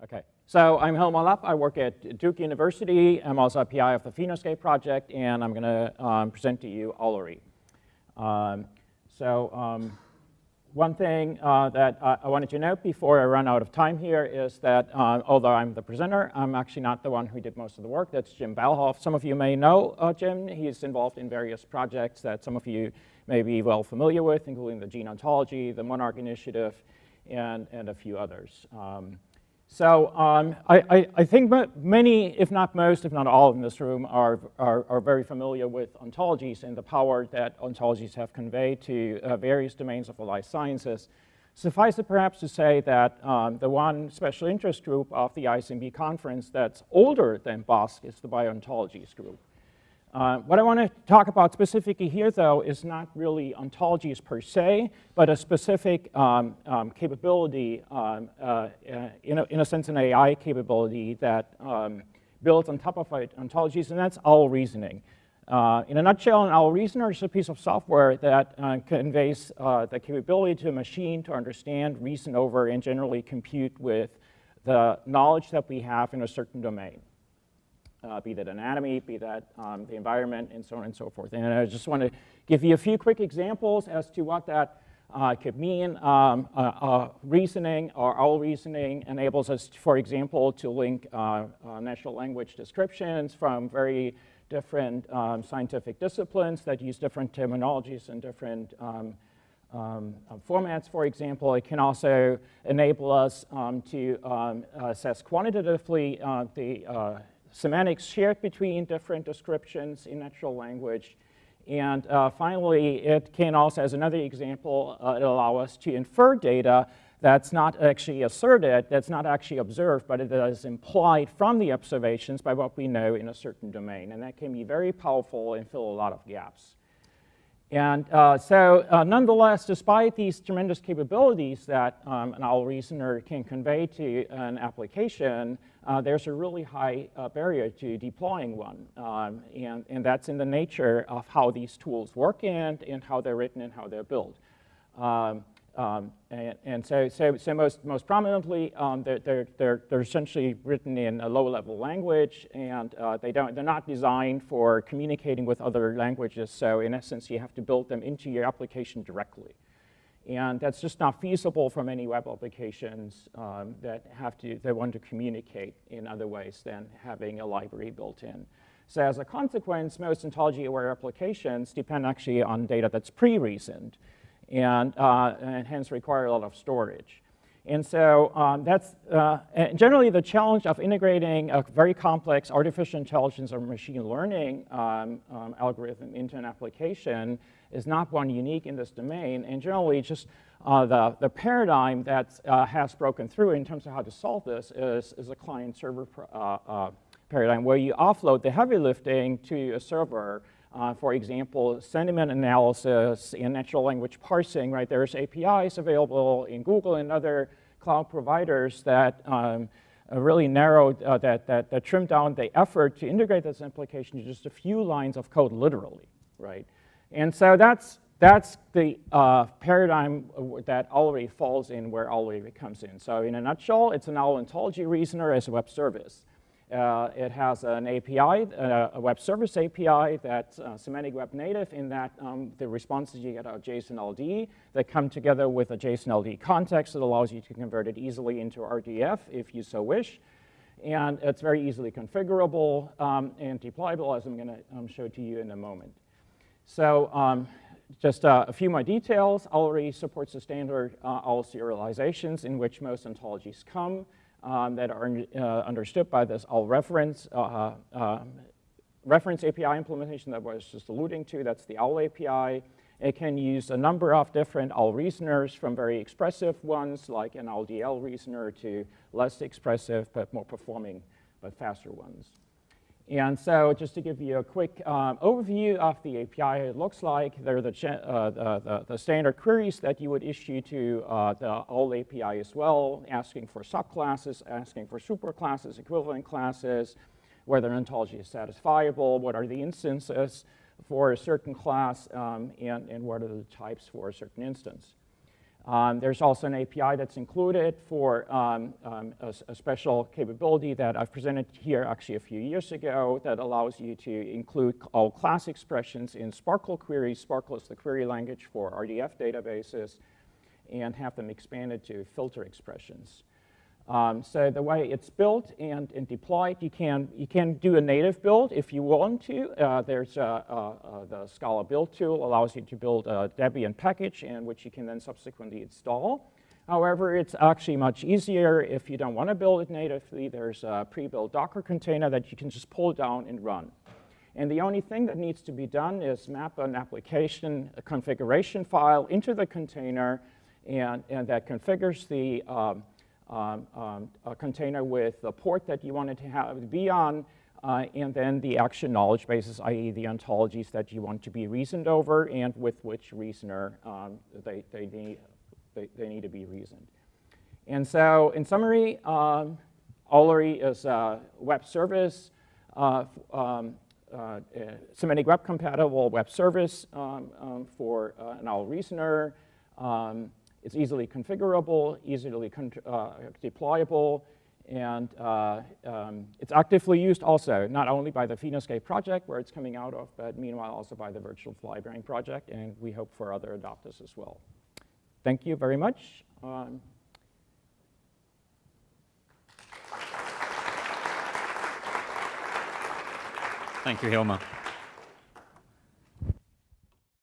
Okay, so I'm Hilmar Lapp. I work at Duke University. I'm also a PI of the Phenoscape project, and I'm going to um, present to you Owlery. Um, so um, one thing uh, that I, I wanted to note before I run out of time here is that uh, although I'm the presenter, I'm actually not the one who did most of the work. That's Jim Balhoff. Some of you may know uh, Jim. He's involved in various projects that some of you may be well familiar with, including the Gene Ontology, the Monarch Initiative, and, and a few others. Um, so um, I, I, I, think many, if not most, if not all in this room are, are, are, very familiar with ontologies and the power that ontologies have conveyed to uh, various domains of the life sciences. Suffice it perhaps to say that um, the one special interest group of the ISMB conference that's older than BOSC is the Bio-Ontologies group. Uh, what I want to talk about specifically here, though, is not really ontologies per se, but a specific um, um, capability, um, uh, uh in, a, in, a, sense, an AI capability that um, builds on top of ontologies, and that's owl reasoning. Uh, in a nutshell, an owl reasoner is a piece of software that uh, conveys the capability to a machine to understand, reason over, and generally compute with the knowledge that we have in a certain domain uh, be that anatomy, be that um, the environment, and so on and so forth. And I just want to give you a few quick examples as to what that uh, could mean. Um, uh, uh reasoning or OWL reasoning enables us, for example, to link uh, uh, natural language descriptions from very different um, scientific disciplines that use different terminologies and different um, um, formats, for example. It can also enable us um, to um, assess quantitatively the semantics shared between different descriptions in natural language. And uh, finally, it can also, as another example, uh, allow us to infer data that's not actually asserted, that's not actually observed, but it is implied from the observations by what we know in a certain domain. And that can be very powerful and fill a lot of gaps. And uh, so uh, nonetheless, despite these tremendous capabilities that um, an owl reasoner can convey to an application, uh, there's a really high uh, barrier to deploying one. Um, and, and that's in the nature of how these tools work and, and how they're written and how they're built. Um, um, and, and so, so, so, most, most prominently, um, they're, they're, they're, they're, essentially written in a low-level language, and uh, they don't, they're not designed for communicating with other languages. So in essence, you have to build them into your application directly. And that's just not feasible for many web applications um, that have to, they want to communicate in other ways than having a library built in. So as a consequence, most ontology-aware applications depend actually on data that's pre-reasoned and, uh, and hence require a lot of storage. And so um, that's uh, generally the challenge of integrating a very complex artificial intelligence or machine learning um, um, algorithm into an application is not one unique in this domain. And generally just uh, the, the paradigm that uh, has broken through in terms of how to solve this is, is a client-server uh, uh, paradigm where you offload the heavy lifting to a server uh, for example, sentiment analysis and natural language parsing, right? There's APIs available in Google and other cloud providers that um, uh, really narrowed, uh, that, that, that trimmed down the effort to integrate this application to just a few lines of code literally, right? And so that's, that's the uh, paradigm that already falls in where Owlery comes in. So in a nutshell, it's an owl ontology reasoner as a web service. Uh, it has an API, uh, a web service API that's uh, semantic web native in that um, the responses you get are JSON LD that come together with a JSON LD context that allows you to convert it easily into RDF if you so wish. And it's very easily configurable um, and deployable as I'm going to um, show to you in a moment. So um, just uh, a few more details. Owlery supports the standard uh, OWL serializations in which most ontologies come um, that are uh, understood by this owl reference, uh, uh, reference API implementation that I was just alluding to. That's the OWL API. It can use a number of different owl reasoners from very expressive ones like an LDL reasoner to less expressive but more performing but faster ones. And so just to give you a quick um, overview of the API, it looks like they're the, uh, the, the, standard queries that you would issue to uh, the OWL API as well, asking for subclasses, asking for superclasses, equivalent classes, whether an ontology is satisfiable, what are the instances for a certain class, um, and, and what are the types for a certain instance. Um, there's also an API that's included for um, um, a, a, special capability that I've presented here actually a few years ago that allows you to include OWL class expressions in SPARQL queries. SPARQL is the query language for RDF databases and have them expanded to filter expressions. Um, so the way it's built and, and, deployed, you can, you can do a native build if you want to. Uh, there's the Scala build tool allows you to build a Debian package and which you can then subsequently install. However, it's actually much easier if you don't want to build it natively. There's a pre-built Docker container that you can just pull down and run. And the only thing that needs to be done is map an application a configuration file into the container and, and that configures the um, um, um, a container with a port that you wanted to have be on, uh, and then the action knowledge bases, i.e. the ontologies that you want to be reasoned over and with which reasoner um, they, they, need, they, they, need to be reasoned. And so in summary, um, is a web service, uh, um, uh, semantic web compatible web service um, um, for uh, an OWL reasoner. It's easily configurable, easily con uh, deployable, and uh, um, it's actively used also, not only by the Phenoscape project, where it's coming out of, but meanwhile also by the Virtual Flybrain project, and we hope for other adopters as well. Thank you very much. Um, Thank you, Hilmar.